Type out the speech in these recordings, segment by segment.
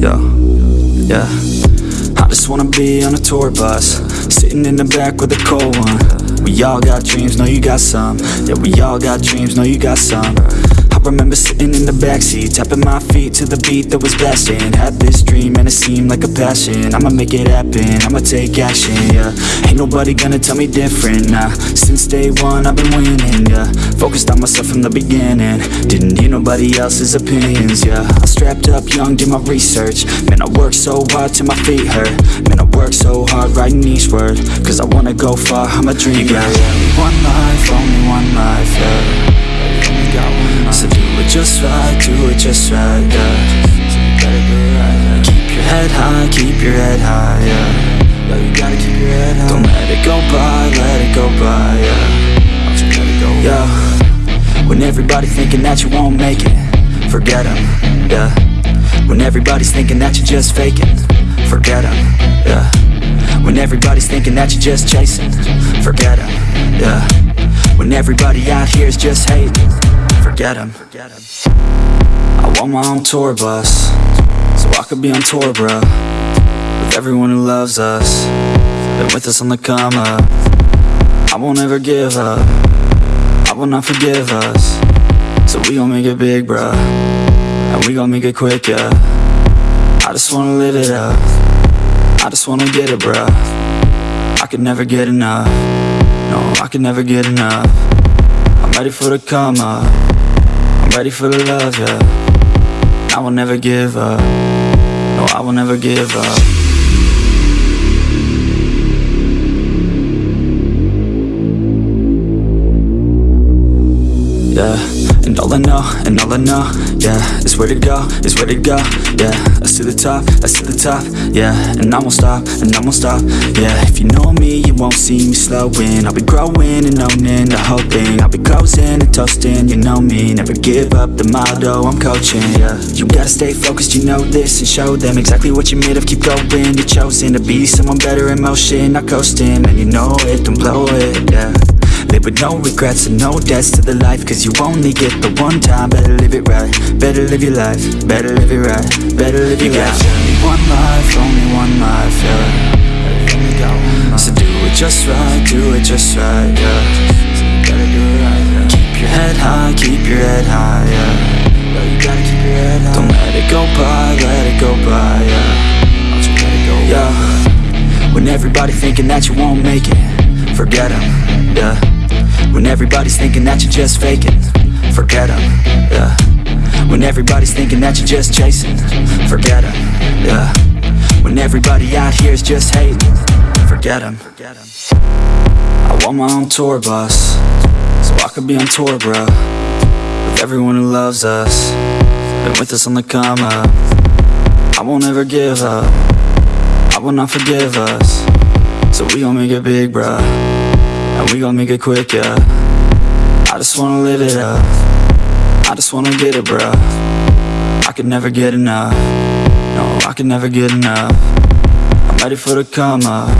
Yeah, yeah. I just wanna be on a tour bus, sitting in the back with a cold one. We all got dreams, know you got some. Yeah, we all got dreams, know you got some remember sitting in the backseat Tapping my feet to the beat that was blasting. Had this dream and it seemed like a passion. I'ma make it happen, I'ma take action, yeah. Ain't nobody gonna tell me different, nah. Since day one I've been winning, yeah. Focused on myself from the beginning. Didn't hear nobody else's opinions, yeah. I strapped up young, did my research. Man, I worked so hard till my feet hurt. Man, I worked so hard writing each word. Cause I wanna go far, I'm a dreamer You got one life, only one life, yeah it just right, do it just right, yeah. Keep your head high, keep your head high, yeah. Yo, you gotta keep your head high. Don't let it go by, let it go by, yeah. Yeah. When everybody thinking that you won't make it Forget them, yeah. When everybody's thinking that you're just faking Forget them, yeah. When everybody's thinking that you're just chasing Forget them, yeah When everybody out here is just hating. Forget them. I want my own tour bus. So I could be on tour, bro With everyone who loves us. Been with us on the come up. I won't ever give up. I will not forgive us. So we gon' make it big, bro And we gon' make it quick, yeah. I just wanna live it up. I just wanna get it, bro I could never get enough No, I can never get enough. I'm ready for the come up. I'm ready for the love, yeah. I will never give up. No, I will never give up. Yeah, and all I know, and all I know, yeah Is where to go, is where to go, yeah. Let's to the top, let's to the top, yeah. And I won't stop, and I won't stop, yeah. If you know me, you won't see me slowing. I'll be growing and owning the whole thing I'll be closing and toasting, you know me. Never give up the motto I'm coaching, yeah. You gotta stay focused, you know this And show them exactly what you're made of. Keep going, you're chosen to be someone better in motion Not coasting, and you know it, don't blow it, yeah Live with no regrets and no debts to the life Cause you only get the one time. Better live it right, better live your life Better live it right, better live your life. Only one life, only one life, yeah. So do it just right, do it just right, yeah. Keep your head high, keep your head high, yeah. Don't let it go by, let it go by, yeah. Yeah. When everybody thinking that you won't make it Forget them, yeah. When everybody's thinking that you're just faking Forget them, yeah. When everybody's thinking that you're just chasing Forget them, yeah. When everybody out here is just hating Forget them I want my own tour bus So I could be on tour, bro With everyone who loves us Been with us on the come up. I won't ever give up I will not forgive us So we gon' make it big, bro and we gon' make it quick, yeah. I just wanna live it up. I just wanna get it, bro I could never get enough. No, I could never get enough. I'm ready for the come up.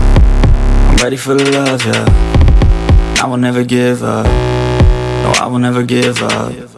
I'm ready for the love, yeah. I will never give up. No, I will never give up